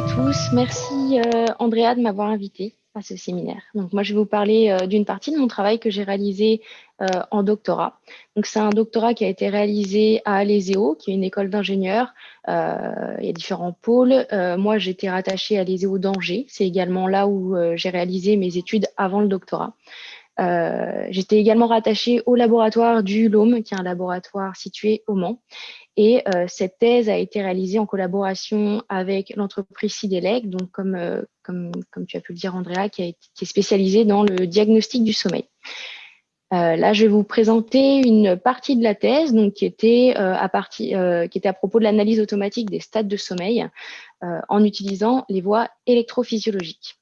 à tous. Merci euh, Andrea de m'avoir invité à ce séminaire. Donc moi, je vais vous parler euh, d'une partie de mon travail que j'ai réalisé euh, en doctorat. Donc c'est un doctorat qui a été réalisé à l'ESEO, qui est une école d'ingénieurs. Euh, il y a différents pôles. Moi, j'étais rattachée à l'ESEO d'Angers. C'est également là où j'ai réalisé mes études avant le doctorat. J'étais également rattachée au laboratoire du LOM, qui est un laboratoire situé au Mans. Et euh, cette thèse a été réalisée en collaboration avec l'entreprise Cidelec, donc comme, euh, comme, comme, tu as pu le dire, Andrea, qui, a été, est spécialisée dans le diagnostic du sommeil. Euh, là, je vais vous présenter une partie de la thèse, donc qui était à qui était à propos de l'analyse automatique des stades de sommeil en utilisant les voies électrophysiologiques.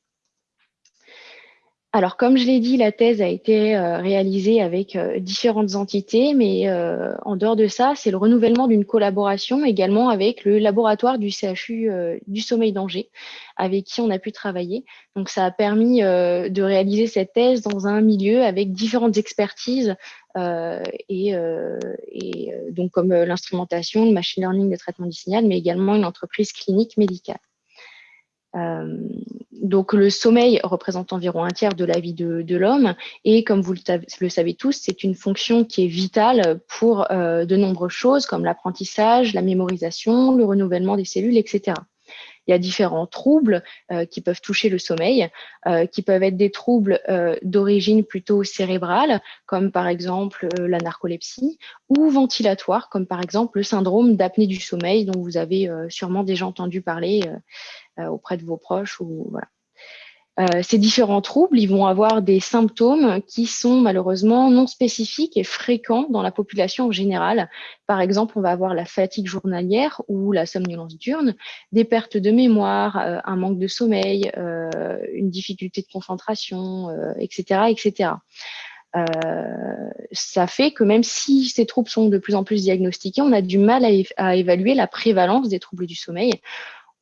Alors, comme je l'ai dit, la thèse a été euh, réalisée avec euh, différentes entités, mais euh, en dehors de ça, c'est le renouvellement d'une collaboration également avec le laboratoire du CHU du sommeil d'Angers, avec qui on a pu travailler. Donc, ça a permis de réaliser cette thèse dans un milieu avec différentes expertises et, et donc comme l'instrumentation, le machine learning, le traitement du signal, mais également une entreprise clinique médicale. Donc le sommeil représente environ un tiers de la vie de, l'homme et comme vous le, le savez tous, c'est une fonction qui est vitale pour euh, de nombreuses choses comme l'apprentissage, la mémorisation, le renouvellement des cellules, etc. Il y a différents troubles euh, qui peuvent toucher le sommeil, euh, qui peuvent être des troubles euh, d'origine plutôt cérébrale, comme par exemple la narcolepsie, ou ventilatoire, comme par exemple le syndrome d'apnée du sommeil, dont vous avez sûrement déjà entendu parler auprès de vos proches. Ou, voilà. Euh, ces différents troubles, ils vont avoir des symptômes qui sont malheureusement non spécifiques et fréquents dans la population en général. Par exemple, on va avoir la fatigue journalière ou la somnolence diurne, des pertes de mémoire, euh, un manque de sommeil, euh, une difficulté de concentration, etc., etc. Ça fait que même si ces troubles sont de plus en plus diagnostiqués, on a du mal à évaluer la prévalence des troubles du sommeil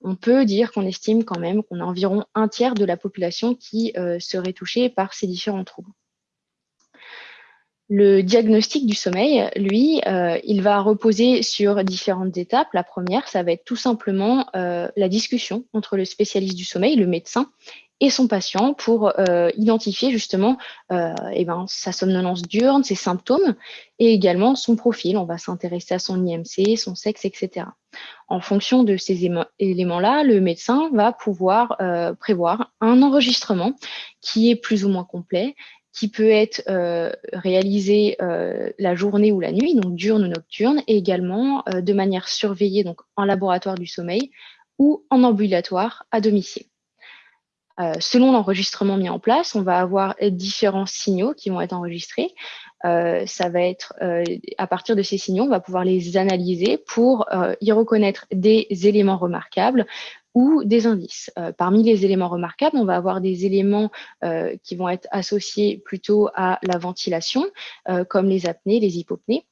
on peut dire qu'on estime quand même qu'on a environ un tiers de la population qui euh, serait touchée par ces différents troubles. Le diagnostic du sommeil, lui, euh, il va reposer sur différentes étapes. La première, ça va être tout simplement euh, la discussion entre le spécialiste du sommeil, le médecin, et son patient pour euh, identifier justement euh, eh ben, sa somnolence diurne, ses symptômes et également son profil. On va s'intéresser à son IMC, son sexe, etc. En fonction de ces éléments-là, le médecin va pouvoir euh, prévoir un enregistrement qui est plus ou moins complet, qui peut être euh, réalisé euh, la journée ou la nuit, donc diurne ou nocturne, et également euh, de manière surveillée, donc en laboratoire du sommeil ou en ambulatoire à domicile. Euh, selon l'enregistrement mis en place, on va avoir différents signaux qui vont être enregistrés. Euh, ça va être, euh, à partir de ces signaux, on va pouvoir les analyser pour euh, y reconnaître des éléments remarquables ou des indices. Euh, parmi les éléments remarquables, on va avoir des éléments qui vont être associés plutôt à la ventilation, comme les apnées, les hypopnées,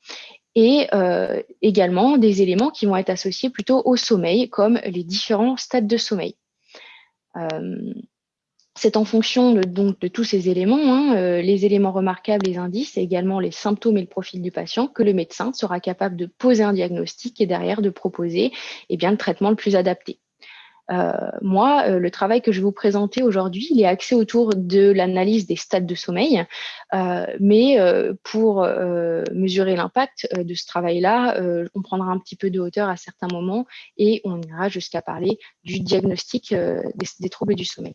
et euh, également des éléments qui vont être associés plutôt au sommeil, comme les différents stades de sommeil. Euh, c'est en fonction de, donc, de tous ces éléments, hein, euh, les éléments remarquables, les indices, et également les symptômes et le profil du patient, que le médecin sera capable de poser un diagnostic et derrière de proposer eh bien, le traitement le plus adapté. Euh, moi, euh, le travail que je vais vous présenter aujourd'hui, il est axé autour de l'analyse des stades de sommeil, mais pour mesurer l'impact de ce travail-là, on prendra un petit peu de hauteur à certains moments et on ira jusqu'à parler du diagnostic des troubles du sommeil.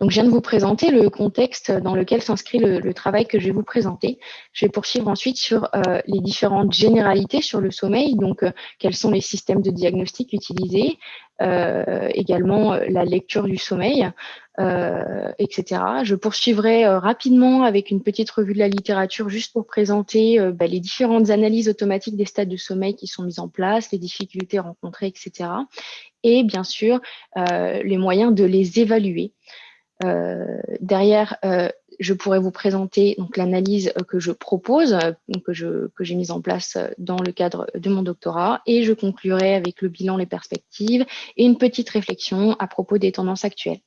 Donc, je viens de vous présenter le contexte dans lequel s'inscrit le, le, travail que je vais vous présenter. Je vais poursuivre ensuite sur euh, les différentes généralités sur le sommeil, donc euh, quels sont les systèmes de diagnostic utilisés, euh, également euh, la lecture du sommeil, euh, etc. Je poursuivrai rapidement avec une petite revue de la littérature juste pour présenter bah, les différentes analyses automatiques des stades de sommeil qui sont mises en place, les difficultés rencontrées, etc. Et bien sûr, les moyens de les évaluer. Euh, derrière, euh, je pourrais vous présenter donc l'analyse euh, que je propose, que j'ai mise en place dans le cadre de mon doctorat, et je conclurai avec le bilan, les perspectives et une petite réflexion à propos des tendances actuelles.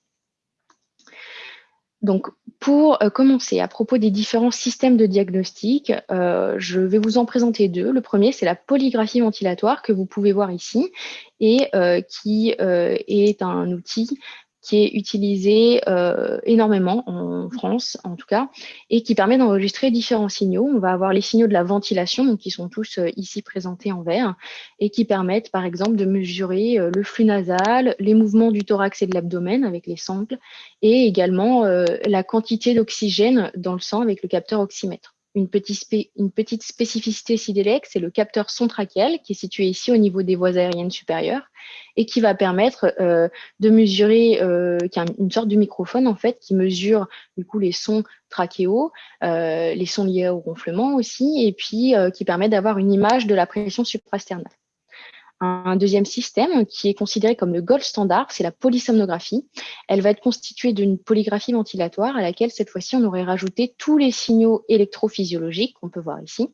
Donc, pour commencer, à propos des différents systèmes de diagnostic, je vais vous en présenter deux. Le premier, c'est la polygraphie ventilatoire que vous pouvez voir ici et qui est un outil qui est utilisé euh, énormément en France, en tout cas, et qui permet d'enregistrer différents signaux. On va avoir les signaux de la ventilation, donc qui sont tous euh, ici présentés en vert, et qui permettent, par exemple, de mesurer euh, le flux nasal, les mouvements du thorax et de l'abdomen avec les sangles, et également la quantité d'oxygène dans le sang avec le capteur oxymètre une, petite, spécificité SIDELEC, c'est le capteur son trachéal qui est situé ici au niveau des voies aériennes supérieures et qui va permettre euh, de mesurer, euh, qui une sorte de microphone en fait, qui mesure du coup les sons trachéaux, euh, les sons liés au ronflement aussi, et puis qui permet d'avoir une image de la pression suprasternale. Un deuxième système qui est considéré comme le gold standard, c'est la polysomnographie. Elle va être constituée d'une polygraphie ventilatoire à laquelle cette fois-ci on aurait rajouté tous les signaux électrophysiologiques qu'on peut voir ici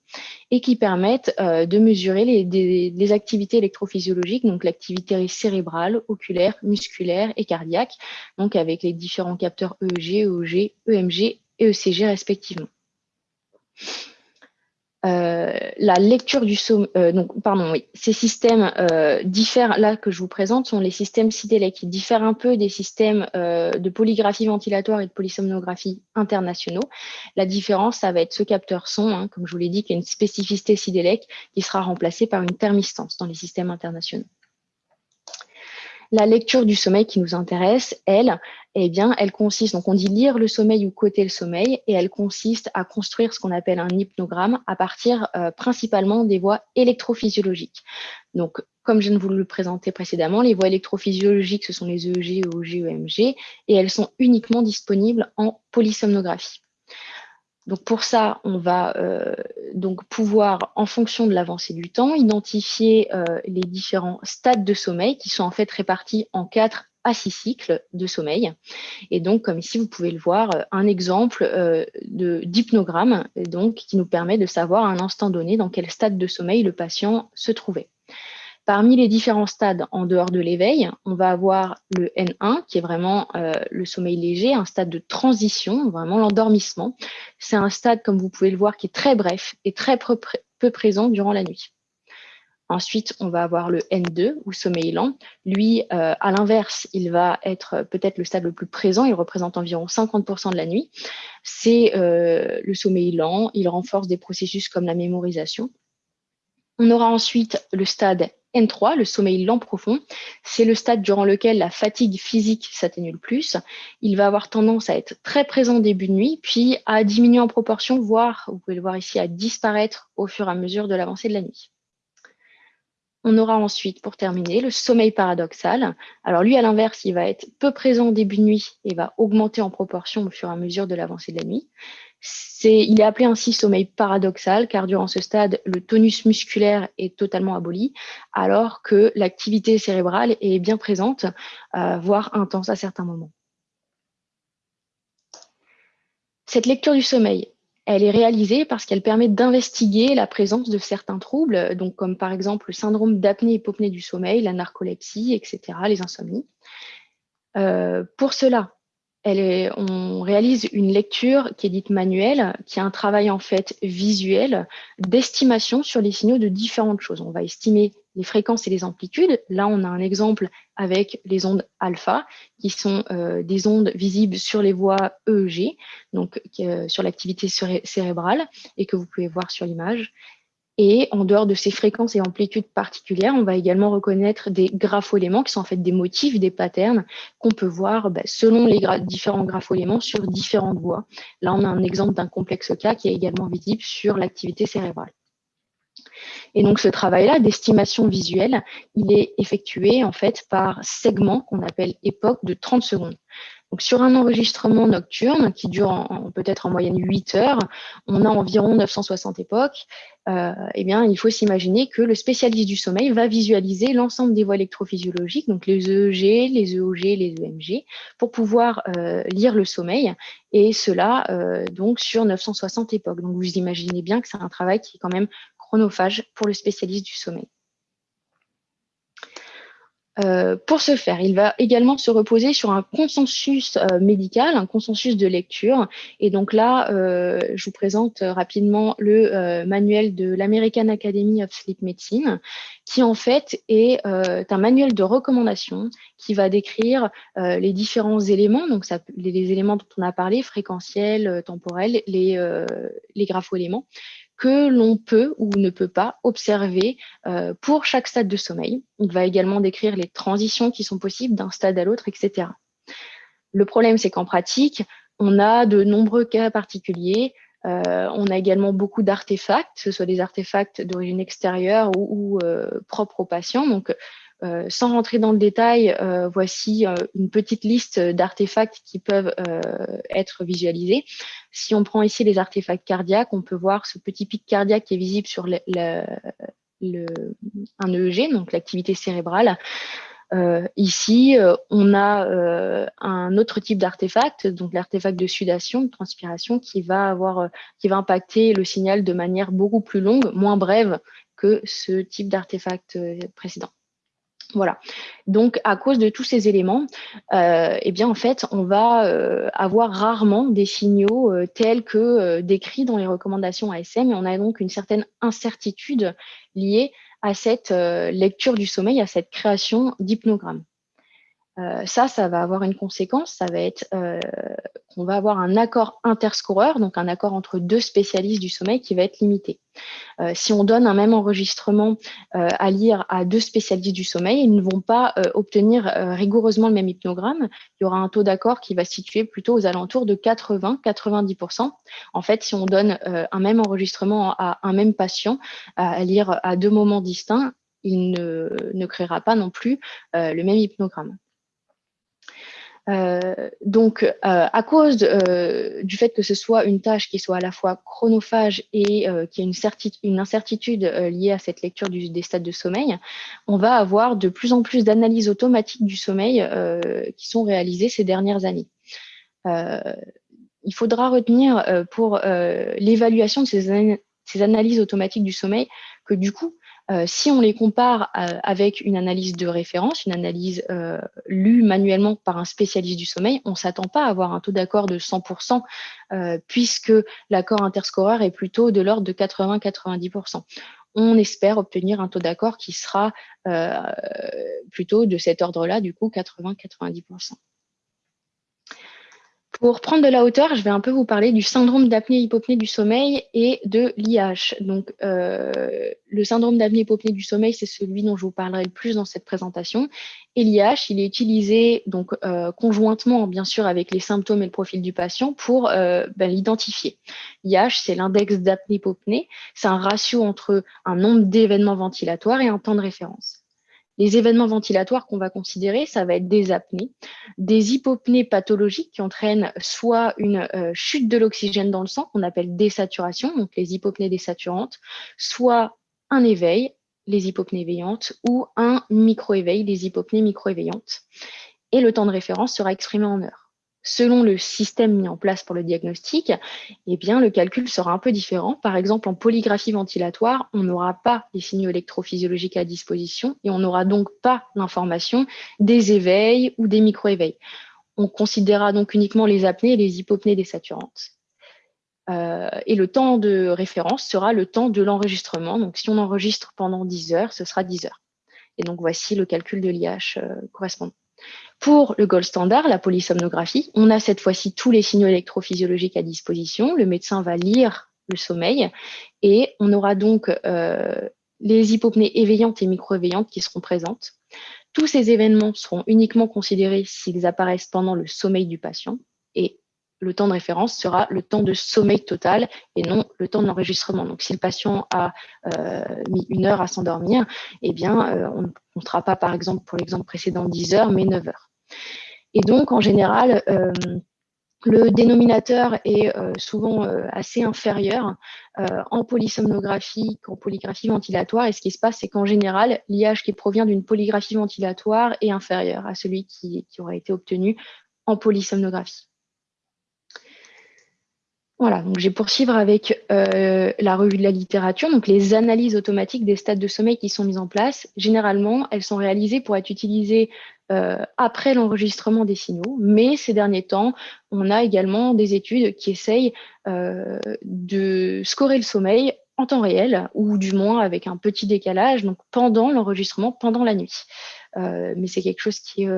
et qui permettent euh, de mesurer les, activités électrophysiologiques, donc l'activité cérébrale, oculaire, musculaire et cardiaque, donc avec les différents capteurs EEG, EOG, EMG et ECG respectivement. Euh, la lecture du sommeil, euh, donc pardon, oui, ces systèmes euh, diffèrent, là que je vous présente, sont les systèmes CIDELEC qui diffèrent un peu des systèmes de polygraphie ventilatoire et de polysomnographie internationaux. La différence, ça va être ce capteur son, hein, comme je vous l'ai dit, qui a une spécificité CIDELEC qui sera remplacée par une thermistance dans les systèmes internationaux. La lecture du sommeil qui nous intéresse, elle, eh bien, elle consiste, donc on dit lire le sommeil ou coter le sommeil, et elle consiste à construire ce qu'on appelle un hypnogramme à partir euh, principalement des voies électrophysiologiques. Donc, comme je de vous le présenter précédemment, les voies électrophysiologiques, ce sont les EEG, EOG, EMG, et elles sont uniquement disponibles en polysomnographie. Donc pour ça, on va euh, donc pouvoir, en fonction de l'avancée du temps, identifier euh, les différents stades de sommeil qui sont en fait répartis en quatre à six cycles de sommeil. Et donc, comme ici, vous pouvez le voir, euh, un exemple d'hypnogramme donc qui nous permet de savoir à un instant donné dans quel stade de sommeil le patient se trouvait. Parmi les différents stades en dehors de l'éveil, on va avoir le N1, qui est vraiment euh, le sommeil léger, un stade de transition, vraiment l'endormissement. C'est un stade, comme vous pouvez le voir, qui est très bref et très peu, présent durant la nuit. Ensuite, on va avoir le N2 ou sommeil lent. Lui, euh, à l'inverse, il va être peut-être le stade le plus présent. Il représente environ 50% de la nuit. C'est euh, le sommeil lent. Il renforce des processus comme la mémorisation. On aura ensuite le stade N3, le sommeil lent profond, c'est le stade durant lequel la fatigue physique s'atténue le plus. Il va avoir tendance à être très présent début de nuit, puis à diminuer en proportion, voire, vous pouvez le voir ici, à disparaître au fur et à mesure de l'avancée de la nuit. On aura ensuite, pour terminer, le sommeil paradoxal. Alors lui, à l'inverse, il va être peu présent début de nuit et va augmenter en proportion au fur et à mesure de l'avancée de la nuit il est appelé ainsi sommeil paradoxal car durant ce stade, le tonus musculaire est totalement aboli alors que l'activité cérébrale est bien présente, euh, voire intense à certains moments. Cette lecture du sommeil, elle est réalisée parce qu'elle permet d'investiguer la présence de certains troubles, comme par exemple le syndrome d'apnée-hypopnée du sommeil, la narcolepsie, etc., les insomnies. Euh, pour cela, on réalise une lecture qui est dite manuelle, qui est un travail en fait visuel d'estimation sur les signaux de différentes choses. On va estimer les fréquences et les amplitudes. Là, on a un exemple avec les ondes alpha, qui sont euh, des ondes visibles sur les voies EEG, donc euh, sur l'activité cérébrale, et que vous pouvez voir sur l'image. Et en dehors de ces fréquences et amplitudes particulières, on va également reconnaître des graphoéléments qui sont en fait des motifs, des patterns qu'on peut voir bah, selon les différents graphoéléments sur différentes voies. Là, on a un exemple d'un complexe cas qui est également visible sur l'activité cérébrale. Et donc ce travail-là d'estimation visuelle, il est effectué en fait par segments qu'on appelle époques de 30 secondes. Donc, sur un enregistrement nocturne qui dure peut-être en moyenne 8 heures, on a environ 960 époques. Euh, eh bien, il faut s'imaginer que le spécialiste du sommeil va visualiser l'ensemble des voies électrophysiologiques, donc les EEG, les EOG, les EMG, pour pouvoir euh, lire le sommeil, et cela euh, donc sur 960 époques. Donc, vous imaginez bien que c'est un travail qui est quand même chronophage pour le spécialiste du sommeil. Euh, pour ce faire, il va également se reposer sur un consensus euh, médical, un consensus de lecture. Et donc là, euh, je vous présente rapidement le manuel de l'American Academy of Sleep Medicine, qui en fait est un manuel de recommandation qui va décrire les différents éléments, donc les, éléments dont on a parlé, fréquentiels, temporels, les, les grapho-éléments, que l'on peut ou ne peut pas observer euh, pour chaque stade de sommeil. Il va également décrire les transitions qui sont possibles d'un stade à l'autre, etc. Le problème, c'est qu'en pratique, on a de nombreux cas particuliers. Euh, on a également beaucoup d'artefacts, que ce soit des artefacts d'origine extérieure ou, euh, propres aux patients. Donc, euh, sans rentrer dans le détail, euh, voici euh, une petite liste d'artefacts qui peuvent être visualisés. Si on prend ici les artefacts cardiaques, on peut voir ce petit pic cardiaque qui est visible sur le, un EEG, donc l'activité cérébrale. ici, on a un autre type d'artefact, donc l'artefact de sudation, de transpiration, qui va avoir, qui va impacter le signal de manière beaucoup plus longue, moins brève que ce type d'artefact précédent. Voilà. Donc, à cause de tous ces éléments, euh, eh bien, en fait, on va euh, avoir rarement des signaux euh, tels que décrits dans les recommandations ASM et on a donc une certaine incertitude liée à cette lecture du sommeil, à cette création d'hypnogrammes. Euh, ça, ça va avoir une conséquence, ça va être euh, qu'on va avoir un accord interscoreur, donc un accord entre deux spécialistes du sommeil qui va être limité. Euh, si on donne un même enregistrement à lire à deux spécialistes du sommeil, ils ne vont pas obtenir rigoureusement le même hypnogramme. Il y aura un taux d'accord qui va se situer plutôt aux alentours de 80-90%. En fait, si on donne un même enregistrement à un même patient à lire à deux moments distincts, il ne créera pas non plus le même hypnogramme. Euh, donc, euh, à cause euh, du fait que ce soit une tâche qui soit à la fois chronophage et qui a une, une incertitude liée à cette lecture du, des stades de sommeil, on va avoir de plus en plus d'analyses automatiques du sommeil qui sont réalisées ces dernières années. il faudra retenir pour l'évaluation de ces, ces analyses automatiques du sommeil que du coup, euh, si on les compare euh, avec une analyse de référence, une analyse euh, lue manuellement par un spécialiste du sommeil, on ne s'attend pas à avoir un taux d'accord de 100%, puisque l'accord interscoreur est plutôt de l'ordre de 80-90%. On espère obtenir un taux d'accord qui sera plutôt de cet ordre-là, du coup 80-90%. Pour prendre de la hauteur, je vais un peu vous parler du syndrome d'apnée-hypopnée du sommeil et de l'IH. Donc, euh, le syndrome d'apnée-hypopnée du sommeil, c'est celui dont je vous parlerai le plus dans cette présentation. Et l'IH, il est utilisé donc euh, conjointement, bien sûr, avec les symptômes et le profil du patient pour euh, ben, l'identifier. L'IH, c'est l'index d'apnée-hypopnée. C'est un ratio entre un nombre d'événements ventilatoires et un temps de référence. Les événements ventilatoires qu'on va considérer, ça va être des apnées, des hypopnées pathologiques qui entraînent soit une euh, chute de l'oxygène dans le sang, qu'on appelle désaturation, donc les hypopnées désaturantes, soit un éveil, les hypopnées éveillantes, ou un micro-éveil, les hypopnées micro-éveillantes. Et le temps de référence sera exprimé en heures selon le système mis en place pour le diagnostic, eh bien, le calcul sera un peu différent. Par exemple, en polygraphie ventilatoire, on n'aura pas les signaux électrophysiologiques à disposition et on n'aura donc pas l'information des éveils ou des micro-éveils. On considérera donc uniquement les apnées et les hypopnées désaturantes. Euh, et le temps de référence sera le temps de l'enregistrement. Donc, si on enregistre pendant 10 heures, ce sera 10 heures. Et donc, voici le calcul de l'IH euh, correspondant. Pour le gold standard, la polysomnographie, on a cette fois-ci tous les signaux électrophysiologiques à disposition. Le médecin va lire le sommeil et on aura donc euh, les hypopnées éveillantes et micro-éveillantes qui seront présentes. Tous ces événements seront uniquement considérés s'ils apparaissent pendant le sommeil du patient le temps de référence sera le temps de sommeil total et non le temps de l'enregistrement. Donc, si le patient a euh, mis une heure à s'endormir, eh bien, euh, on ne comptera pas, par exemple, pour l'exemple précédent, 10 heures, mais 9 heures. Et donc, en général, euh, le dénominateur est souvent assez inférieur en polysomnographie qu'en polygraphie ventilatoire. Et ce qui se passe, c'est qu'en général, l'IH qui provient d'une polygraphie ventilatoire est inférieur à celui qui, qui aurait été obtenu en polysomnographie. Voilà, donc je vais poursuivre avec euh, la revue de la littérature. Donc les analyses automatiques des stades de sommeil qui sont mises en place, généralement, elles sont réalisées pour être utilisées euh, après l'enregistrement des signaux. Mais ces derniers temps, on a également des études qui essayent euh, de scorer le sommeil en temps réel, ou du moins avec un petit décalage, donc pendant l'enregistrement, pendant la nuit. mais c'est quelque chose qui est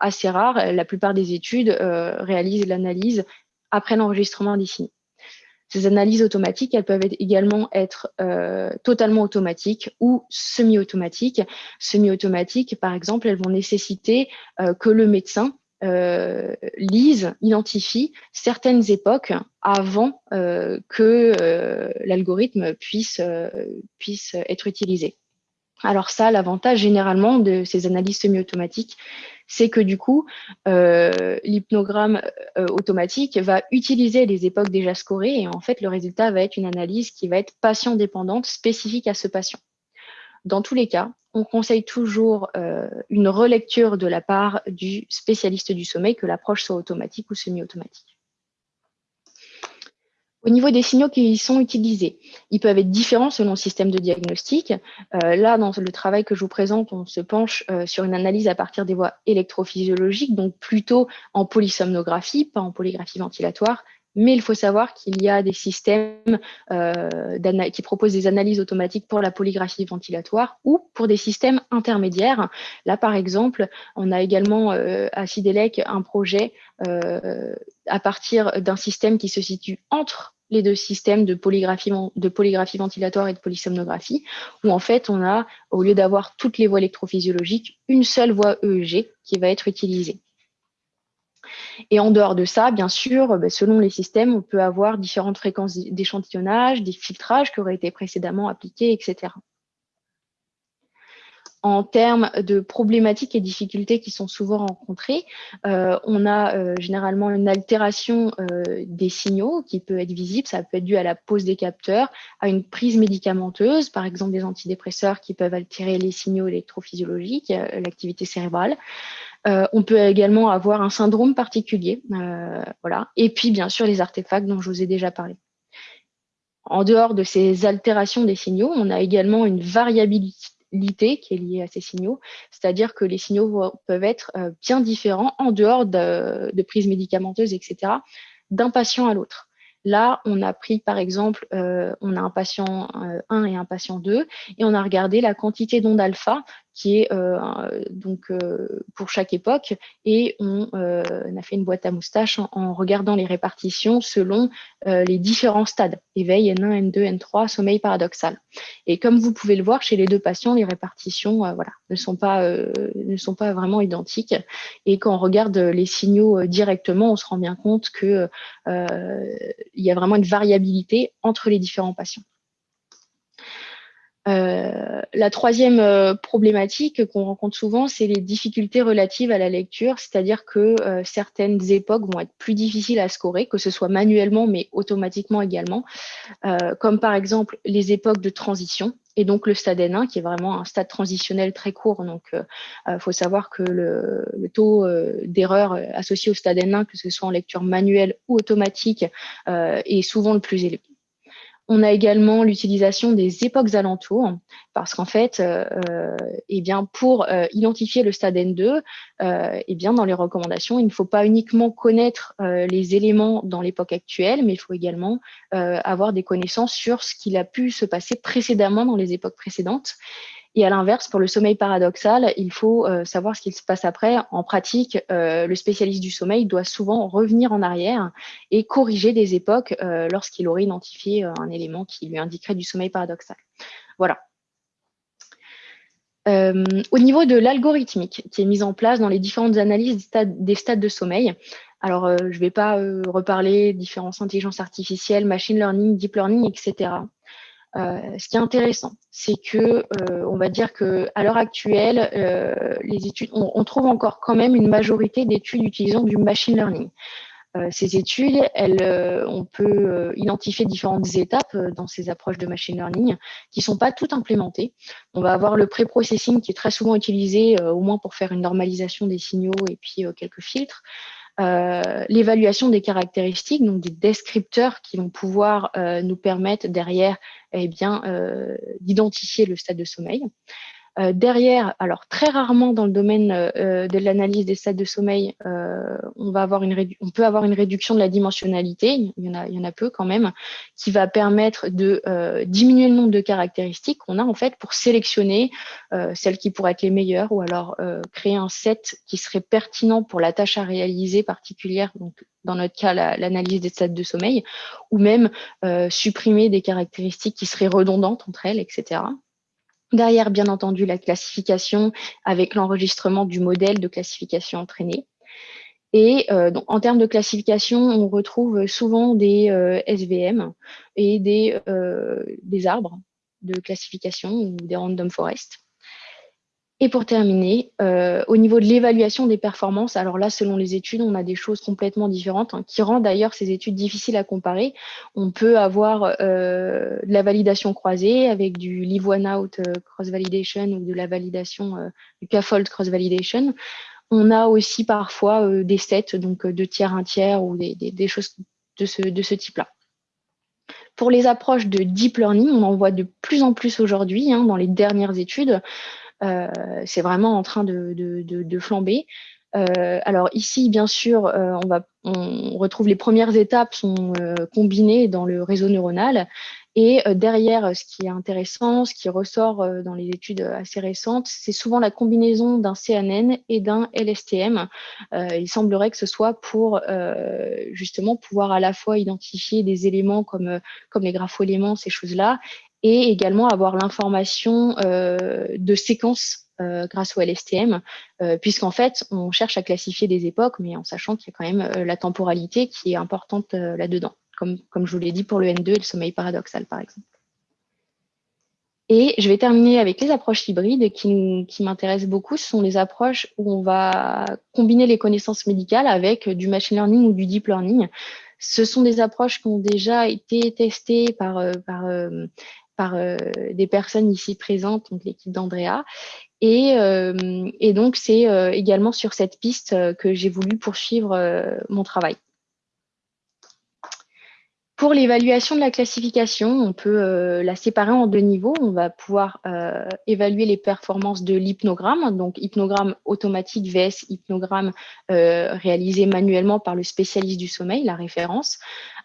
assez rare. La plupart des études réalisent l'analyse après l'enregistrement signaux. Ces analyses automatiques, elles peuvent également être euh, totalement automatiques ou semi-automatiques. Semi-automatiques, par exemple, elles vont nécessiter euh, que le médecin euh, lise, identifie certaines époques avant que l'algorithme puisse, puisse être utilisé. Alors ça, l'avantage généralement de ces analyses semi-automatiques, c'est que du coup, euh, l'hypnogramme euh, automatique va utiliser les époques déjà scorées et en fait, le résultat va être une analyse qui va être patient-dépendante, spécifique à ce patient. Dans tous les cas, on conseille toujours euh, une relecture de la part du spécialiste du sommeil, que l'approche soit automatique ou semi-automatique. Au niveau des signaux qui sont utilisés, ils peuvent être différents selon le système de diagnostic. Euh, là, dans le travail que je vous présente, on se penche euh, sur une analyse à partir des voies électrophysiologiques, donc plutôt en polysomnographie, pas en polygraphie ventilatoire. Mais il faut savoir qu'il y a des systèmes euh, qui proposent des analyses automatiques pour la polygraphie ventilatoire ou pour des systèmes intermédiaires. Là, par exemple, on a également à Sidelec un projet à partir d'un système qui se situe entre les deux systèmes de polygraphie, de polygraphie ventilatoire et de polysomnographie, où en fait on a, au lieu d'avoir toutes les voies électrophysiologiques, une seule voie EEG qui va être utilisée. Et en dehors de ça, bien sûr, ben, selon les systèmes, on peut avoir différentes fréquences d'échantillonnage, des filtrages qui auraient été précédemment appliqués, etc en termes de problématiques et difficultés qui sont souvent rencontrées, euh, on a euh, généralement une altération euh, des signaux qui peut être visible. Ça peut être dû à la pose des capteurs, à une prise médicamenteuse, par exemple des antidépresseurs qui peuvent altérer les signaux électrophysiologiques, l'activité cérébrale. On peut également avoir un syndrome particulier, voilà. Et puis bien sûr les artefacts dont je vous ai déjà parlé. En dehors de ces altérations des signaux, on a également une variabilité qui est liée à ces signaux, c'est-à-dire que les signaux peuvent être euh, bien différents en dehors de, prises médicamenteuses, etc., d'un patient à l'autre. Là, on a pris, par exemple, euh, on a un patient 1 euh, et un patient 2, et on a regardé la quantité d'ondes alpha qui est euh, donc pour chaque époque, et on, a fait une boîte à moustache en, regardant les répartitions selon les différents stades, éveil, N1, N2, N3, sommeil paradoxal. Et comme vous pouvez le voir chez les deux patients, les répartitions voilà, ne, sont pas, ne sont pas vraiment identiques, et quand on regarde les signaux directement, on se rend bien compte que il y a vraiment une variabilité entre les différents patients. Euh, la troisième euh, problématique qu'on rencontre souvent, c'est les difficultés relatives à la lecture, c'est-à-dire que euh, certaines époques vont être plus difficiles à scorer, que ce soit manuellement mais automatiquement également, comme par exemple les époques de transition et donc le stade N1 qui est vraiment un stade transitionnel très court. Donc, il faut savoir que le, le taux d'erreur associé au stade N1, que ce soit en lecture manuelle ou automatique, est souvent le plus élevé. On a également l'utilisation des époques alentours, parce qu'en fait, euh, euh eh bien, pour euh, identifier le stade N2, euh, eh bien, dans les recommandations, il ne faut pas uniquement connaître les éléments dans l'époque actuelle, mais il faut également avoir des connaissances sur ce qu'il a pu se passer précédemment dans les époques précédentes. Et à l'inverse, pour le sommeil paradoxal, il faut euh, savoir ce qu'il se passe après. En pratique, euh, le spécialiste du sommeil doit souvent revenir en arrière et corriger des époques euh, lorsqu'il aurait identifié un élément qui lui indiquerait du sommeil paradoxal. Voilà. au niveau de l'algorithmique qui est mise en place dans les différentes analyses des stades, des stades de sommeil, alors je ne vais pas reparler différences intelligence artificielle, machine learning, deep learning, etc. Euh, ce qui est intéressant, c'est que euh, on va dire que à l'heure actuelle, euh, les études, on, trouve encore quand même une majorité d'études utilisant du machine learning. ces études, on peut identifier différentes étapes dans ces approches de machine learning qui sont pas toutes implémentées. On va avoir le pré-processing qui est très souvent utilisé, au moins pour faire une normalisation des signaux et puis quelques filtres. L'évaluation des caractéristiques, donc des descripteurs qui vont pouvoir nous permettre derrière eh bien d'identifier le stade de sommeil. Euh, derrière, alors très rarement dans le domaine euh, de l'analyse des stades de sommeil, euh, on, va avoir une on peut avoir une réduction de la dimensionnalité, il y en a, il y en a peu quand même, qui va permettre de diminuer le nombre de caractéristiques qu'on a en fait pour sélectionner celles qui pourraient être les meilleures ou alors créer un set qui serait pertinent pour la tâche à réaliser particulière, donc dans notre cas l'analyse des stades de sommeil, ou même supprimer des caractéristiques qui seraient redondantes entre elles, etc. Derrière, bien entendu, la classification avec l'enregistrement du modèle de classification entraîné. Et euh, donc, en termes de classification, on retrouve souvent des euh, SVM et des, euh, des arbres de classification ou des random forest. Et pour terminer, euh, au niveau de l'évaluation des performances, alors là, selon les études, on a des choses complètement différentes hein, qui rendent d'ailleurs ces études difficiles à comparer. On peut avoir euh, de la validation croisée avec du live one out euh, cross validation ou de la validation du CAFOLD cross validation. On a aussi parfois des sets, donc deux tiers, un tiers ou des, choses de ce, de ce type-là. Pour les approches de deep learning, on en voit de plus en plus aujourd'hui hein, dans les dernières études. Euh, c'est vraiment en train de, flamber. Euh, alors ici, bien sûr, euh, on, retrouve les premières étapes sont combinées dans le réseau neuronal. Et derrière, ce qui est intéressant, ce qui ressort dans les études assez récentes, c'est souvent la combinaison d'un CNN et d'un LSTM. il semblerait que ce soit pour justement pouvoir à la fois identifier des éléments comme, comme les graphoéléments, ces choses-là, et également avoir l'information euh, de séquence euh, grâce au LSTM, euh, puisqu'en fait, on cherche à classifier des époques, mais en sachant qu'il y a quand même la temporalité qui est importante là-dedans, comme, comme je vous l'ai dit pour le N2 et le sommeil paradoxal, par exemple. Et je vais terminer avec les approches hybrides qui, qui m'intéressent beaucoup. Ce sont les approches où on va combiner les connaissances médicales avec du machine learning ou du deep learning. Ce sont des approches qui ont déjà été testées par, par euh, des personnes ici présentes, donc l'équipe d'Andrea. Et, euh, donc, c'est euh, également sur cette piste que j'ai voulu poursuivre mon travail. Pour l'évaluation de la classification, on peut la séparer en deux niveaux. On va pouvoir évaluer les performances de l'hypnogramme, donc hypnogramme automatique vs hypnogramme réalisé manuellement par le spécialiste du sommeil, la référence.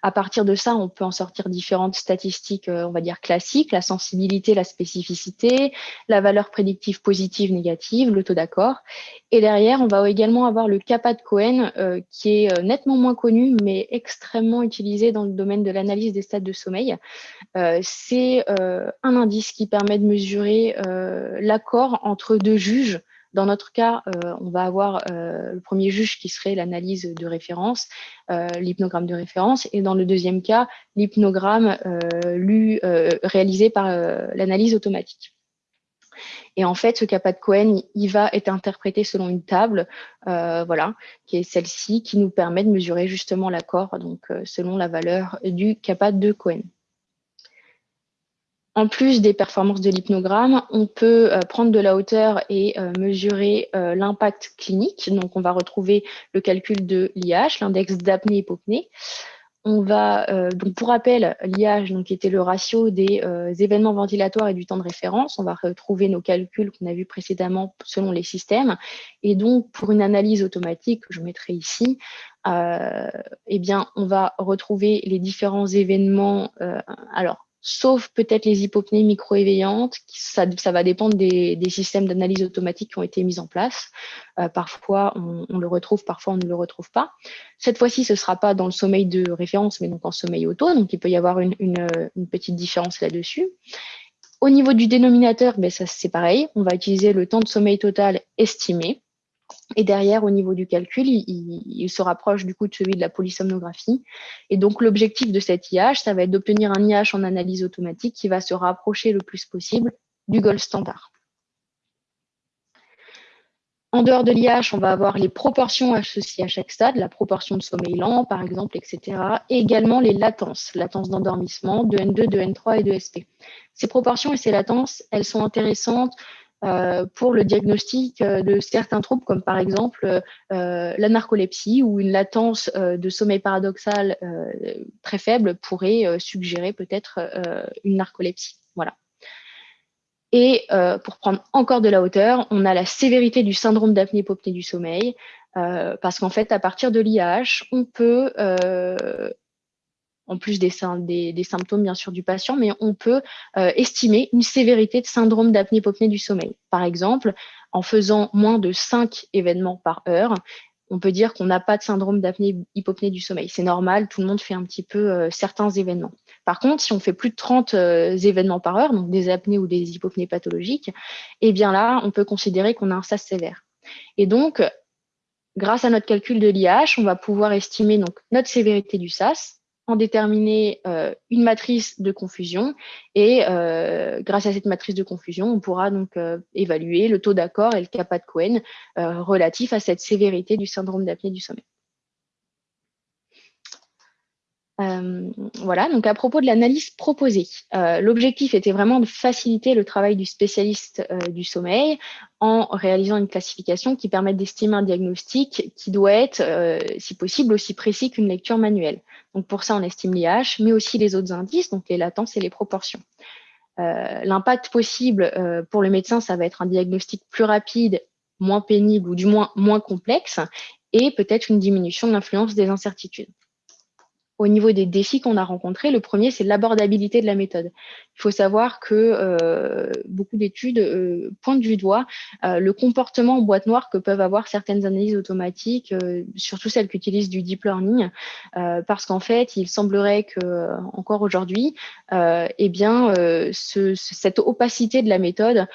À partir de ça, on peut en sortir différentes statistiques, euh, on va dire classiques, la sensibilité, la spécificité, la valeur prédictive positive, négative, le taux d'accord. Et derrière, on va également avoir le CAPA de Cohen, euh, qui est euh, nettement moins connu, mais extrêmement utilisé dans le domaine de l'analyse des stades de sommeil. C'est un indice qui permet de mesurer l'accord entre deux juges dans notre cas, euh, on va avoir euh, le premier juge qui serait l'analyse de référence, euh, l'hypnogramme de référence, et dans le deuxième cas, l'hypnogramme réalisé par l'analyse automatique. Et en fait, ce CAPA de Cohen, il va être interprété selon une table, voilà, qui est celle-ci, qui nous permet de mesurer justement l'accord, donc selon la valeur du CAPA de Cohen. En plus des performances de l'hypnogramme, on peut euh, prendre de la hauteur et euh, mesurer euh, l'impact clinique. Donc, on va retrouver le calcul de l'IH, l'index d'apnée-hypopnée. On va, donc pour rappel, l'IH, donc, était le ratio des événements ventilatoires et du temps de référence. On va retrouver nos calculs qu'on a vus précédemment selon les systèmes. Et donc, pour une analyse automatique, que je mettrai ici, eh bien, on va retrouver les différents événements. alors, sauf peut-être les hypopnées micro-éveillantes. Ça, ça, va dépendre des, systèmes d'analyse automatique qui ont été mis en place. Euh, parfois, on, le retrouve, parfois, on ne le retrouve pas. Cette fois-ci, ce ne sera pas dans le sommeil de référence, mais donc en sommeil auto. Donc, il peut y avoir une, petite différence là-dessus. Au niveau du dénominateur, ben, ça c'est pareil. On va utiliser le temps de sommeil total estimé. Et derrière, au niveau du calcul, il, se rapproche du coup de celui de la polysomnographie. Et donc, l'objectif de cet IH, ça va être d'obtenir un IH en analyse automatique qui va se rapprocher le plus possible du gold standard. En dehors de l'IH, on va avoir les proportions associées à chaque stade, la proportion de sommeil lent, par exemple, etc. Et également les latences, latence d'endormissement de N2, de N3 et de SP. Ces proportions et ces latences, elles sont intéressantes pour le diagnostic de certains troubles, comme par exemple la narcolepsie ou une latence de sommeil paradoxal très faible pourrait suggérer peut-être une narcolepsie. Voilà. Et pour prendre encore de la hauteur, on a la sévérité du syndrome d'apnée-hypopnée du sommeil, parce qu'en fait, à partir de l'IAH, on peut en plus des, symptômes bien sûr du patient, mais on peut euh, estimer une sévérité de syndrome d'apnée-hypopnée du sommeil. Par exemple, en faisant moins de 5 événements par heure, on peut dire qu'on n'a pas de syndrome d'apnée-hypopnée du sommeil. C'est normal, tout le monde fait un petit peu euh, certains événements. Par contre, si on fait plus de 30 euh, événements par heure, donc des apnées ou des hypopnées pathologiques, eh bien là, on peut considérer qu'on a un SAS sévère. Et donc, grâce à notre calcul de l'IH, on va pouvoir estimer notre sévérité du SAS, en déterminer euh, une matrice de confusion et euh, grâce à cette matrice de confusion, on pourra donc euh, évaluer le taux d'accord et le kappa de Cohen relatif à cette sévérité du syndrome d'apnée du sommeil. Euh, voilà, donc à propos de l'analyse proposée, euh, l'objectif était vraiment de faciliter le travail du spécialiste euh, du sommeil en réalisant une classification qui permet d'estimer un diagnostic qui doit être, si possible, aussi précis qu'une lecture manuelle. Donc pour ça, on estime l'IH, mais aussi les autres indices, donc les latences et les proportions. L'impact possible pour le médecin, ça va être un diagnostic plus rapide, moins pénible ou du moins moins complexe, et peut-être une diminution de l'influence des incertitudes au niveau des défis qu'on a rencontrés, le premier, c'est l'abordabilité de la méthode. Il faut savoir que euh, beaucoup d'études euh, pointent du doigt euh, le comportement en boîte noire que peuvent avoir certaines analyses automatiques, surtout celles qui utilisent du deep learning, parce qu'en fait, il semblerait que encore aujourd'hui, eh bien, ce, cette opacité de la méthode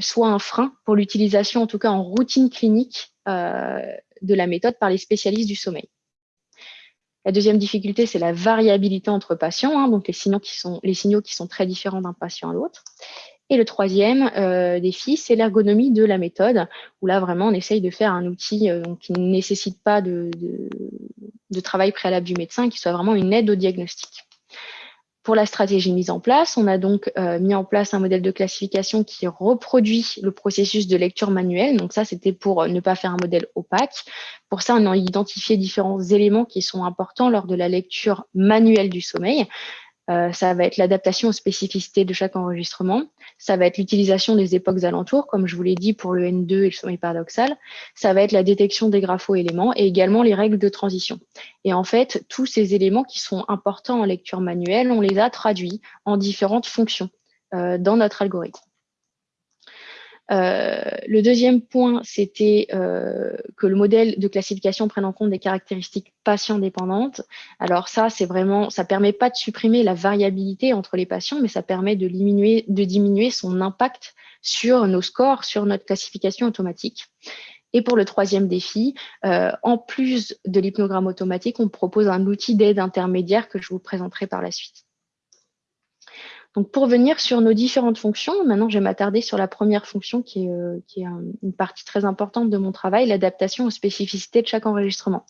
soit un frein pour l'utilisation, en tout cas en routine clinique, de la méthode par les spécialistes du sommeil. La deuxième difficulté, c'est la variabilité entre patients, hein, donc les signaux, qui sont, très différents d'un patient à l'autre. Et le troisième euh, défi, c'est l'ergonomie de la méthode, où là, vraiment, on essaye de faire un outil euh, qui ne nécessite pas de, travail préalable du médecin, qui soit vraiment une aide au diagnostic. Pour la stratégie mise en place, on a donc euh, mis en place un modèle de classification qui reproduit le processus de lecture manuelle. Donc ça, c'était pour euh, ne pas faire un modèle opaque. Pour ça, on a identifié différents éléments qui sont importants lors de la lecture manuelle du sommeil. Euh, ça va être l'adaptation aux spécificités de chaque enregistrement. Ça va être l'utilisation des époques alentours, comme je vous l'ai dit pour le N2 et le sommeil paradoxal. Ça va être la détection des grapho-éléments et également les règles de transition. Et en fait, tous ces éléments qui sont importants en lecture manuelle, on les a traduits en différentes fonctions euh, dans notre algorithme. Euh, le deuxième point, c'était euh, que le modèle de classification prenne en compte des caractéristiques patient-dépendantes. Alors ça, c'est vraiment, ça permet pas de supprimer la variabilité entre les patients, mais ça permet de diminuer, son impact sur nos scores, sur notre classification automatique. Et pour le troisième défi, euh, en plus de l'hypnogramme automatique, on propose un outil d'aide intermédiaire que je vous présenterai par la suite. Donc, pour venir sur nos différentes fonctions, maintenant, je vais m'attarder sur la première fonction qui est, euh, une partie très importante de mon travail, l'adaptation aux spécificités de chaque enregistrement.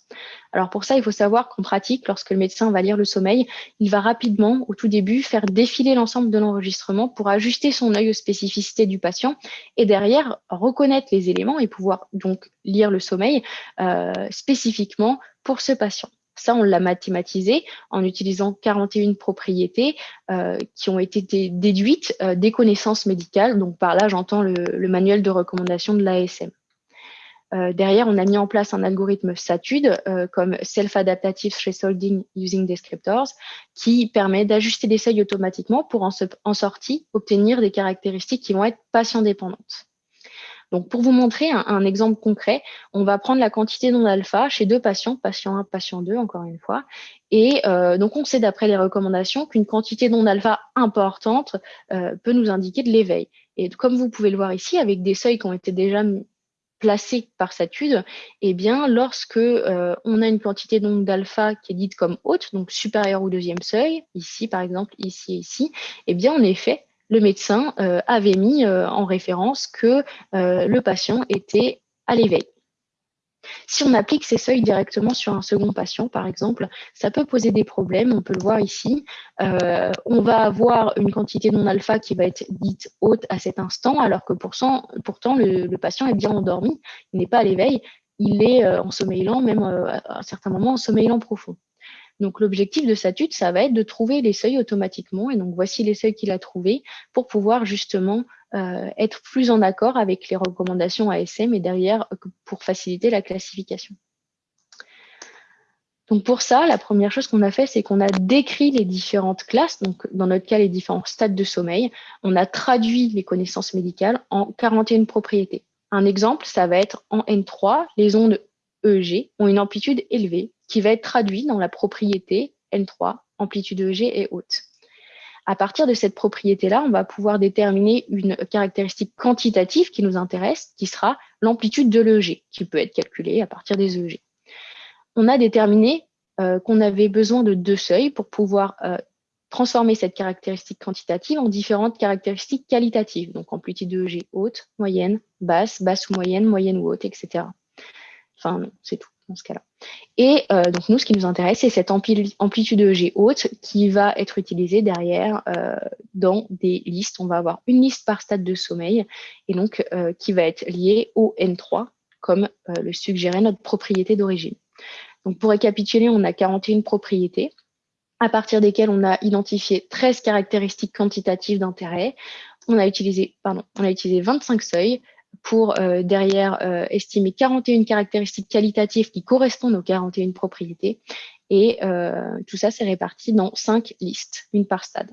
Alors, pour ça, il faut savoir qu'en pratique, lorsque le médecin va lire le sommeil, il va rapidement, au tout début, faire défiler l'ensemble de l'enregistrement pour ajuster son œil aux spécificités du patient et derrière, reconnaître les éléments et pouvoir donc lire le sommeil euh, spécifiquement pour ce patient. Ça, on l'a mathématisé en utilisant 41 propriétés euh, qui ont été déduites euh, des connaissances médicales. Donc par là, j'entends le, manuel de recommandation de l'ASM. Euh, derrière, on a mis en place un algorithme SATUD comme Self-Adaptative Thresholding Using Descriptors qui permet d'ajuster des seuils automatiquement pour en, en sortie obtenir des caractéristiques qui vont être patient-dépendantes. Donc, pour vous montrer un, exemple concret, on va prendre la quantité d'ondes alpha chez deux patients, patient 1, patient 2, encore une fois. Et euh, donc, on sait d'après les recommandations qu'une quantité d'ondes alpha importante euh, peut nous indiquer de l'éveil. Et comme vous pouvez le voir ici, avec des seuils qui ont été déjà placés par Satude, eh bien, lorsque euh, on a une quantité d'ondes alpha qui est dite comme haute, donc supérieure au deuxième seuil, ici par exemple, ici et ici, eh bien, en effet, le médecin euh, avait mis euh, en référence que euh, le patient était à l'éveil. Si on applique ces seuils directement sur un second patient, par exemple, ça peut poser des problèmes. On peut le voir ici. On va avoir une quantité non alpha qui va être dite haute à cet instant, alors que pourtant, le, patient est bien endormi. Il n'est pas à l'éveil. Il est en sommeil lent, même euh, à un certain moment en sommeil lent profond. Donc, l'objectif de Satut, ça va être de trouver les seuils automatiquement. Et donc, voici les seuils qu'il a trouvés pour pouvoir justement euh, être plus en accord avec les recommandations ASM et derrière pour faciliter la classification. Donc pour ça, la première chose qu'on a fait, c'est qu'on a décrit les différentes classes, donc dans notre cas, les différents stades de sommeil. On a traduit les connaissances médicales en 41 propriétés. Un exemple, ça va être en N3, les ondes EEG ont une amplitude élevée qui va être traduite dans la propriété N3, amplitude EEG est haute. À partir de cette propriété-là, on va pouvoir déterminer une caractéristique quantitative qui nous intéresse, qui sera l'amplitude de l'EEG, qui peut être calculée à partir des EEG. On a déterminé euh, qu'on avait besoin de deux seuils pour pouvoir euh, transformer cette caractéristique quantitative en différentes caractéristiques qualitatives, donc amplitude de EEG haute, moyenne, basse, basse ou moyenne, moyenne ou haute, etc. Enfin, c'est tout dans ce cas-là. Et euh, donc, nous, ce qui nous intéresse, c'est cette amplitude EEG haute qui va être utilisée derrière euh, dans des listes. On va avoir une liste par stade de sommeil et donc euh, qui va être liée au N3, comme le suggérait notre propriété d'origine. Donc, pour récapituler, on a 41 propriétés à partir desquelles on a identifié 13 caractéristiques quantitatives d'intérêt. On a utilisé, pardon, on a utilisé 25 seuils, pour euh, derrière euh, estimer 41 caractéristiques qualitatives qui correspondent aux 41 propriétés. Et euh, tout ça, c'est réparti dans cinq listes, une par stade.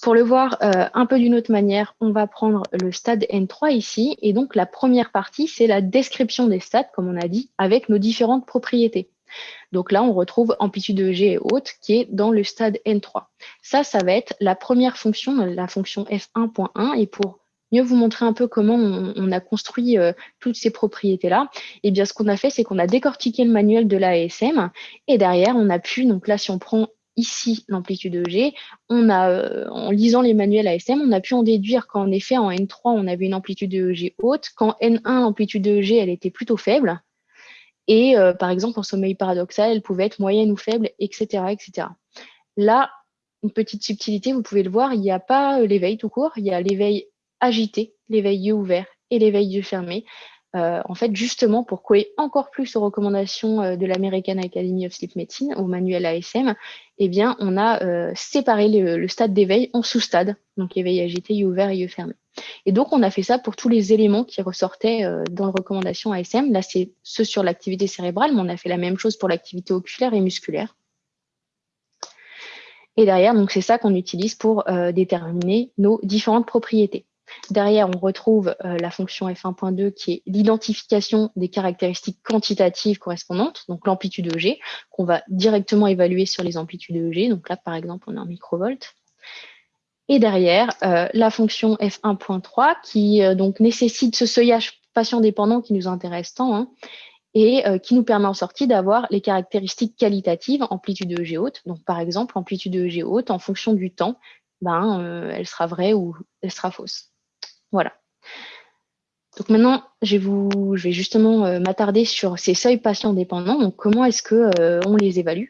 Pour le voir un peu d'une autre manière, on va prendre le stade N3 ici. Et donc, la première partie, c'est la description des stades, comme on a dit, avec nos différentes propriétés. Donc là, on retrouve amplitude de G et haute qui est dans le stade N3. Ça, ça va être la première fonction, la fonction F1.1. Et pour mieux vous montrer un peu comment on, a construit euh, toutes ces propriétés-là, et eh bien ce qu'on a fait, c'est qu'on a décortiqué le manuel de l'ASM et derrière, on a pu, donc là, si on prend ici l'amplitude EG, on a, euh, en lisant les manuels ASM, on a pu en déduire qu'en effet, en N3, on avait une amplitude EG haute, qu'en N1, l'amplitude EG, elle était plutôt faible, et euh, par exemple, en sommeil paradoxal, elle pouvait être moyenne ou faible, etc. etc. Là, une petite subtilité, vous pouvez le voir, il n'y a pas l'éveil tout court, il y a l'éveil agité, l'éveil yeux ouverts et l'éveil yeux fermés. Euh, en fait, justement, pour coller encore plus aux recommandations euh, de l'American Academy of Sleep Medicine, au manuel ASM, eh bien, on a euh, séparé le, stade d'éveil en sous-stades, donc éveil agité, yeux ouverts et yeux fermés. Et donc, on a fait ça pour tous les éléments qui ressortaient dans les recommandations ASM. Là, c'est ceux sur l'activité cérébrale, mais on a fait la même chose pour l'activité oculaire et musculaire. Et derrière, donc, c'est ça qu'on utilise pour déterminer nos différentes propriétés. Derrière, on retrouve euh, la fonction f1.2 qui est l'identification des caractéristiques quantitatives correspondantes, donc l'amplitude EG, qu'on va directement évaluer sur les amplitudes EG. Donc là, par exemple, on a un microvolt. Et derrière, euh, la fonction f1.3 qui euh, donc nécessite ce seuillage patient dépendant qui nous intéresse tant, hein, et qui nous permet en sortie d'avoir les caractéristiques qualitatives, amplitude EG haute. Donc par exemple, amplitude EG haute, en fonction du temps, ben, elle sera vraie ou elle sera fausse. Voilà. Donc maintenant, je vais, justement euh, m'attarder sur ces seuils patients dépendants. Donc comment est-ce qu'on euh, les évalue?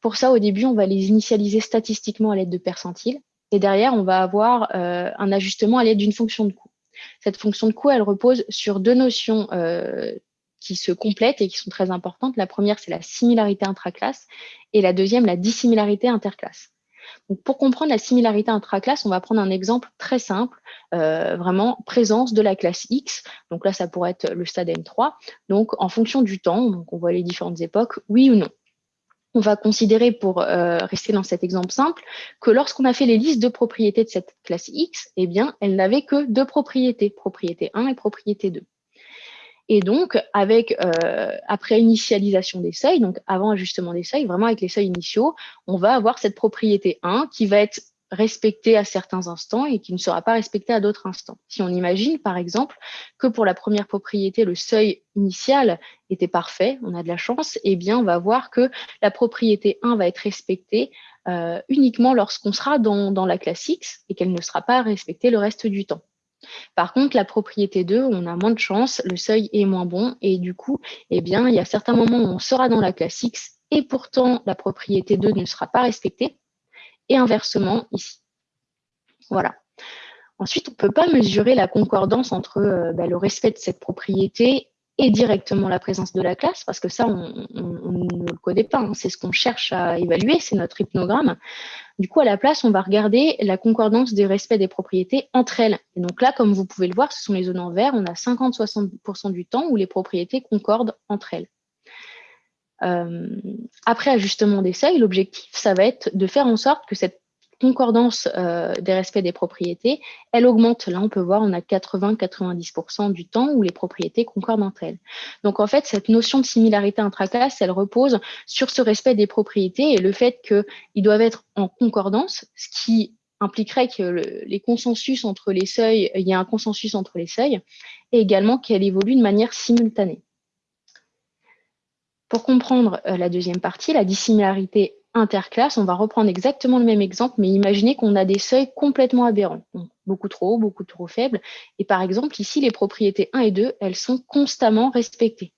Pour ça, au début, on va les initialiser statistiquement à l'aide de percentiles. Et derrière, on va avoir euh, un ajustement à l'aide d'une fonction de coût. Cette fonction de coût, elle repose sur deux notions qui se complètent et qui sont très importantes. La première, c'est la similarité intraclasse et la deuxième, la dissimilarité interclasse pour comprendre la similarité intraclasse, on va prendre un exemple très simple, euh, vraiment présence de la classe X. Donc là, ça pourrait être le stade N3. Donc en fonction du temps, on voit les différentes époques, oui ou non. On va considérer, pour euh, rester dans cet exemple simple, que lorsqu'on a fait les listes de propriétés de cette classe X, eh bien, elle n'avait que deux propriétés, propriété 1 et propriété 2. Et donc, avec euh, après initialisation des seuils, donc avant ajustement des seuils, vraiment avec les seuils initiaux, on va avoir cette propriété 1 qui va être respectée à certains instants et qui ne sera pas respectée à d'autres instants. Si on imagine, par exemple, que pour la première propriété, le seuil initial était parfait, on a de la chance, eh bien, on va voir que la propriété 1 va être respectée euh, uniquement lorsqu'on sera dans, dans la classe X et qu'elle ne sera pas respectée le reste du temps. Par contre, la propriété 2, on a moins de chance, le seuil est moins bon et du coup, eh bien, il y a certains moments où on sera dans la classe X et pourtant la propriété 2 ne sera pas respectée et inversement ici. Voilà. Ensuite, on ne peut pas mesurer la concordance entre euh, bah, le respect de cette propriété et directement la présence de la classe, parce que ça, on, ne le connaît pas. C'est ce qu'on cherche à évaluer, c'est notre hypnogramme. Du coup, à la place, on va regarder la concordance des respects des propriétés entre elles. Et donc là, comme vous pouvez le voir, ce sont les zones en vert. On a 50-60% du temps où les propriétés concordent entre elles. Euh, après ajustement des seuils, l'objectif, ça va être de faire en sorte que cette concordance euh, des respects des propriétés, elle augmente. Là, on peut voir, on a 80-90% du temps où les propriétés concordent entre elles. Donc, en fait, cette notion de similarité intraclasse, elle repose sur ce respect des propriétés et le fait qu'ils doivent être en concordance, ce qui impliquerait que les consensus entre les seuils, il y ait un consensus entre les seuils, et également qu'elle évolue de manière simultanée. Pour comprendre euh, la deuxième partie, la dissimilarité interclasse, on va reprendre exactement le même exemple, mais imaginez qu'on a des seuils complètement aberrants, beaucoup trop hauts, beaucoup trop faibles. Et par exemple, ici, les propriétés 1 et 2, elles sont constamment respectées.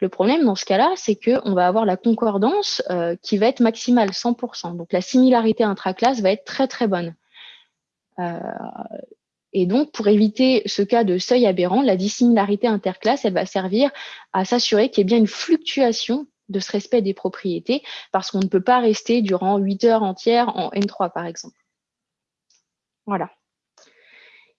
Le problème dans ce cas-là, c'est qu'on va avoir la concordance euh, qui va être maximale, 100%. Donc la similarité intraclasse va être très très bonne. Euh, et donc, pour éviter ce cas de seuil aberrant, la dissimilarité interclasse, elle va servir à s'assurer qu'il y ait bien une fluctuation de ce respect des propriétés parce qu'on ne peut pas rester durant 8 heures entières en N3, par exemple. Voilà.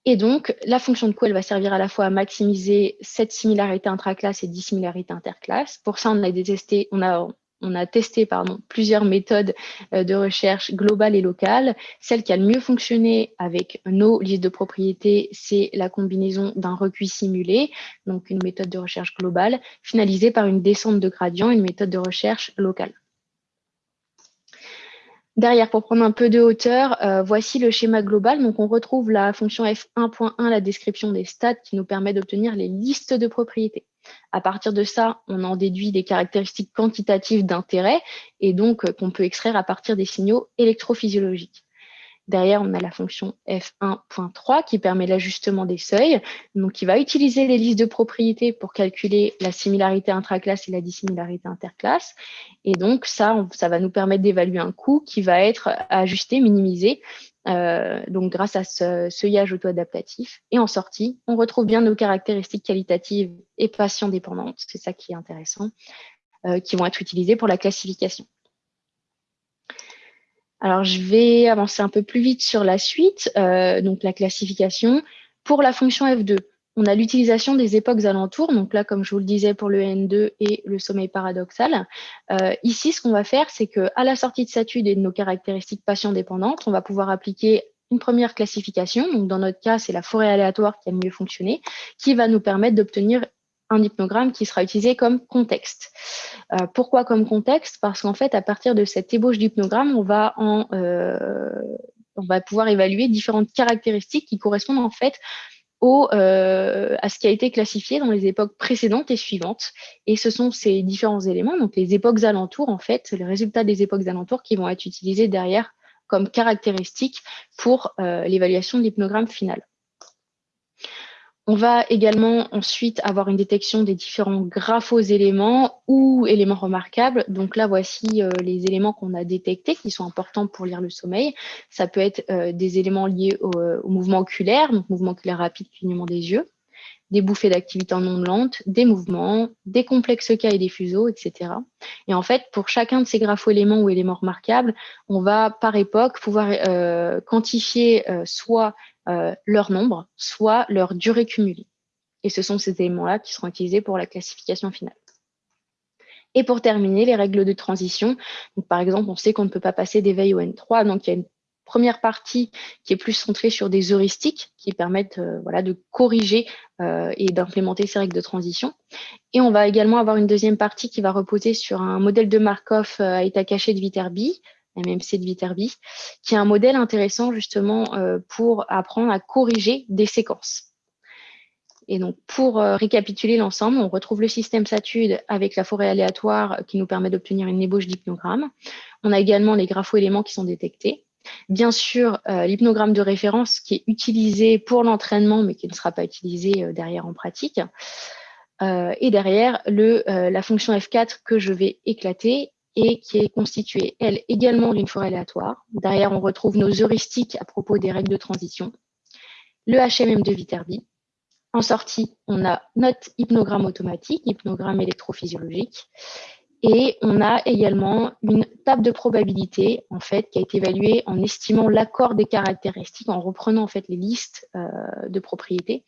Et donc, la fonction de coût, elle va servir à la fois à maximiser cette similarité intraclasse et dissimilarité interclasse. Pour ça, on a, détesté, on a on a testé pardon, plusieurs méthodes euh, de recherche globales et locales. Celle qui a le mieux fonctionné avec nos listes de propriétés, c'est la combinaison d'un recuit simulé, donc une méthode de recherche globale, finalisée par une descente de gradient, une méthode de recherche locale. Derrière, pour prendre un peu de hauteur, euh, voici le schéma global. Donc, on retrouve la fonction f1.1, la description des stats, qui nous permet d'obtenir les listes de propriétés. À partir de ça, on en déduit des caractéristiques quantitatives d'intérêt et donc euh, qu'on peut extraire à partir des signaux électrophysiologiques. Derrière, on a la fonction f1.3 qui permet l'ajustement des seuils, donc qui va utiliser les listes de propriétés pour calculer la similarité intraclasse et la dissimilarité interclasse. Et donc ça, ça va nous permettre d'évaluer un coût qui va être ajusté, minimisé, euh, donc grâce à ce seuillage auto-adaptatif. Et en sortie, on retrouve bien nos caractéristiques qualitatives et patient dépendantes, c'est ça qui est intéressant, euh, qui vont être utilisées pour la classification. Alors, je vais avancer un peu plus vite sur la suite, euh, donc la classification. Pour la fonction F2, on a l'utilisation des époques alentours. Donc là, comme je vous le disais pour le N2 et le sommeil paradoxal. Euh, ici, ce qu'on va faire, c'est qu'à la sortie de Satude et de nos caractéristiques patient dépendantes, on va pouvoir appliquer une première classification. Donc dans notre cas, c'est la forêt aléatoire qui a mieux fonctionné, qui va nous permettre d'obtenir un hypnogramme qui sera utilisé comme contexte. Euh, pourquoi comme contexte? Parce qu'en fait, à partir de cette ébauche d'hypnogramme, on va euh, on va pouvoir évaluer différentes caractéristiques qui correspondent en fait au, euh, à ce qui a été classifié dans les époques précédentes et suivantes. Et ce sont ces différents éléments, donc les époques alentours, en fait, les résultats des époques alentours qui vont être utilisés derrière comme caractéristiques pour l'évaluation de l'hypnogramme final. On va également ensuite avoir une détection des différents graphos-éléments ou éléments remarquables. Donc là, voici euh, les éléments qu'on a détectés qui sont importants pour lire le sommeil. Ça peut être euh, des éléments liés euh, au, mouvement oculaire, donc mouvement oculaire rapide, clignement des yeux, des bouffées d'activité en ondes lentes, des mouvements, des complexes cas et des fuseaux, etc. Et en fait, pour chacun de ces grapho-éléments ou éléments remarquables, on va par époque pouvoir quantifier soit euh, leur nombre, soit leur durée cumulée. Et ce sont ces éléments-là qui seront utilisés pour la classification finale. Et pour terminer, les règles de transition. Donc, par exemple, on sait qu'on ne peut pas passer d'éveil au N3. Donc, il y a une première partie qui est plus centrée sur des heuristiques qui permettent euh, voilà, de corriger euh, et d'implémenter ces règles de transition. Et on va également avoir une deuxième partie qui va reposer sur un modèle de Markov à état caché de Viterbi MMC de Viterbi, qui est un modèle intéressant justement euh, pour apprendre à corriger des séquences. Et donc, pour euh, récapituler l'ensemble, on retrouve le système Satude avec la forêt aléatoire qui nous permet d'obtenir une ébauche d'hypnogramme. On a également les grapho-éléments qui sont détectés. Bien sûr, l'hypnogramme de référence qui est utilisé pour l'entraînement, mais qui ne sera pas utilisé derrière en pratique. et derrière, le, la fonction F4 que je vais éclater et qui est constituée, elle, également d'une forêt aléatoire. Derrière, on retrouve nos heuristiques à propos des règles de transition, le HMM de Viterbi. En sortie, on a notre hypnogramme automatique, hypnogramme électrophysiologique, et on a également une table de probabilité, en fait, qui a été évaluée en estimant l'accord des caractéristiques, en reprenant en fait les listes euh, de propriétés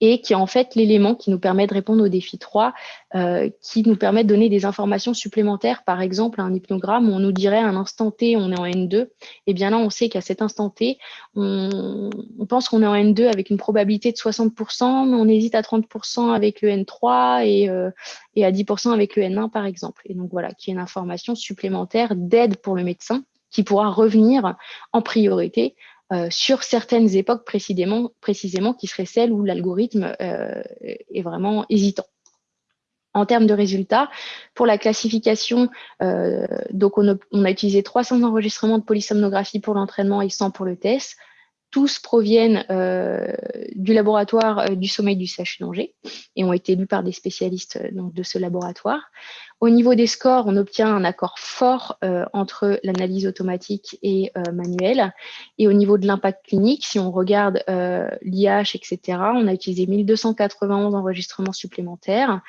et qui est en fait l'élément qui nous permet de répondre au défi 3, euh, qui nous permet de donner des informations supplémentaires. Par exemple, un hypnogramme on nous dirait à un instant T, on est en N2. Et eh bien là, on sait qu'à cet instant T, on, pense qu'on est en N2 avec une probabilité de 60%, mais on hésite à 30% avec le N3 et, euh, et à 10% avec le N1, par exemple. Et donc voilà, qui est une information supplémentaire d'aide pour le médecin qui pourra revenir en priorité euh, sur certaines époques précisément, précisément qui seraient celles où l'algorithme euh, est vraiment hésitant. En termes de résultats, pour la classification, euh, donc on a, on a, utilisé 300 enregistrements de polysomnographie pour l'entraînement et 100 pour le test tous proviennent euh, du laboratoire euh, du sommeil du CHU d'Angers et ont été lus par des spécialistes euh, de ce laboratoire. Au niveau des scores, on obtient un accord fort entre l'analyse automatique et manuelle. Et au niveau de l'impact clinique, si on regarde l'IH, etc., on a utilisé 1291 enregistrements supplémentaires.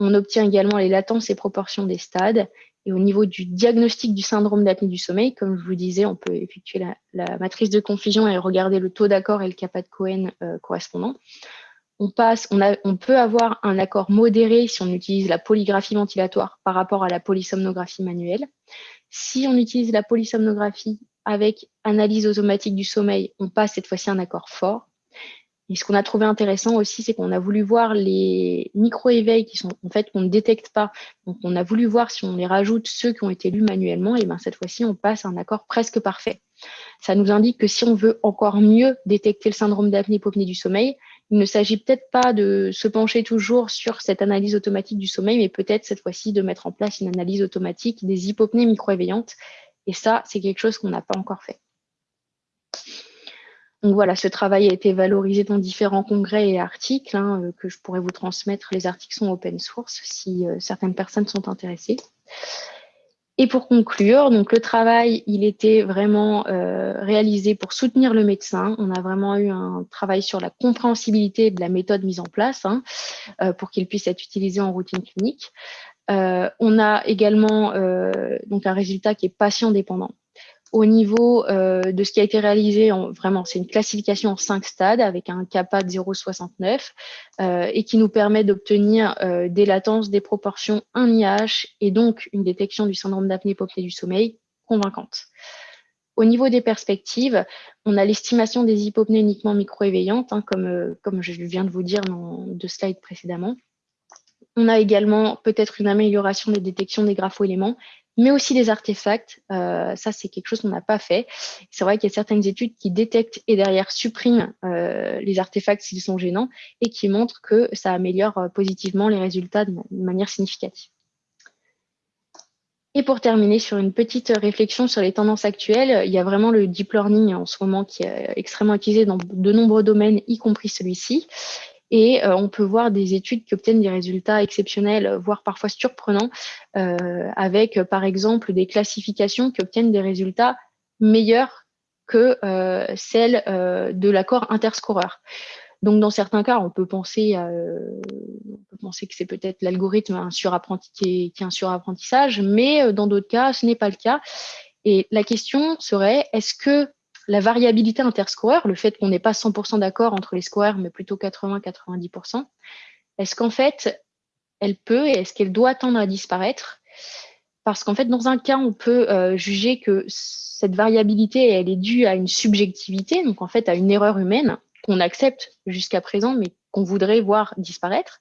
On obtient également les latences et proportions des stades et au niveau du diagnostic du syndrome d'apnée du sommeil, comme je vous disais, on peut effectuer la, matrice de confusion et regarder le taux d'accord et le kappa de Cohen euh, correspondant. On, passe, on, peut avoir un accord modéré si on utilise la polygraphie ventilatoire par rapport à la polysomnographie manuelle. Si on utilise la polysomnographie avec analyse automatique du sommeil, on passe cette fois-ci un accord fort. Et ce qu'on a trouvé intéressant aussi, c'est qu'on a voulu voir les micro-éveils qui sont en fait qu'on ne détecte pas. Donc on a voulu voir si on les rajoute ceux qui ont été lus manuellement, et ben cette fois-ci on passe un accord presque parfait. Ça nous indique que si on veut encore mieux détecter le syndrome d'apnée-hypopnée du sommeil, il ne s'agit peut-être pas de se pencher toujours sur cette analyse automatique du sommeil, mais peut-être cette fois-ci de mettre en place une analyse automatique des hypopnées micro-éveillantes. Et ça, c'est quelque chose qu'on n'a pas encore fait. Donc voilà, ce travail a été valorisé dans différents congrès et articles hein, euh, que je pourrais vous transmettre. Les articles sont open source si euh, certaines personnes sont intéressées. Et pour conclure, donc le travail, il était vraiment euh, réalisé pour soutenir le médecin. On a vraiment eu un travail sur la compréhensibilité de la méthode mise en place hein, pour qu'il puisse être utilisé en routine clinique. on a également donc un résultat qui est patient dépendant au niveau euh, de ce qui a été réalisé, en, vraiment, c'est une classification en cinq stades avec un kappa de 0,69 euh, et qui nous permet d'obtenir euh, des latences, des proportions, un IH et donc une détection du syndrome d'apnée hypopnée du sommeil convaincante. Au niveau des perspectives, on a l'estimation des hypopnées uniquement micro-éveillantes, hein, comme, comme je viens de vous dire dans deux slides précédemment. On a également peut-être une amélioration des détections des grapho-éléments mais aussi des artefacts. Euh, ça, c'est quelque chose qu'on n'a pas fait. C'est vrai qu'il y a certaines études qui détectent et derrière suppriment euh, les artefacts s'ils sont gênants et qui montrent que ça améliore euh, positivement les résultats de, manière significative. Et pour terminer sur une petite réflexion sur les tendances actuelles, il y a vraiment le deep learning en ce moment qui est extrêmement utilisé dans de nombreux domaines, y compris celui-ci. Et euh, on peut voir des études qui obtiennent des résultats exceptionnels, voire parfois surprenants, euh, avec euh, par exemple des classifications qui obtiennent des résultats meilleurs que celles de l'accord interscoreur. Donc, dans certains cas, on peut penser, on peut penser que c'est peut-être l'algorithme qui, qui, est un surapprentissage, mais dans d'autres cas, ce n'est pas le cas. Et la question serait, est-ce que la variabilité interscoreur, le fait qu'on n'ait pas 100% d'accord entre les scoreurs, mais plutôt 80-90%, est-ce qu'en fait, elle peut et est-ce qu'elle doit tendre à disparaître? Parce qu'en fait, dans un cas, on peut euh, juger que cette variabilité, elle est due à une subjectivité, donc en fait à une erreur humaine qu'on accepte jusqu'à présent, mais qu'on voudrait voir disparaître.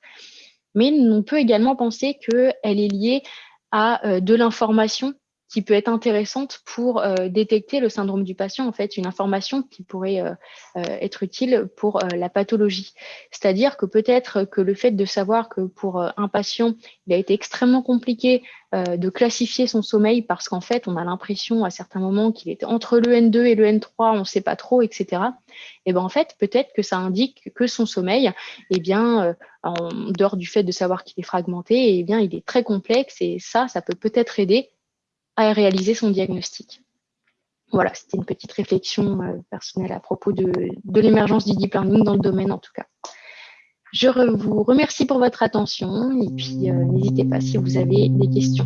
Mais on peut également penser qu'elle est liée à euh, de l'information qui peut être intéressante pour euh, détecter le syndrome du patient, en fait, une information qui pourrait euh, euh, être utile pour la pathologie. C'est-à-dire que peut-être que le fait de savoir que pour un patient, il a été extrêmement compliqué de classifier son sommeil parce qu'en fait, on a l'impression à certains moments qu'il était entre le N2 et le N3, on ne sait pas trop, etc. Et ben en fait, peut-être que ça indique que son sommeil, eh bien, en dehors du fait de savoir qu'il est fragmenté, eh bien, il est très complexe et ça, ça peut peut-être aider à réaliser son diagnostic. Voilà, c'était une petite réflexion euh, personnelle à propos de, l'émergence du deep learning dans le domaine en tout cas. Je vous remercie pour votre attention et puis euh, n'hésitez pas si vous avez des questions.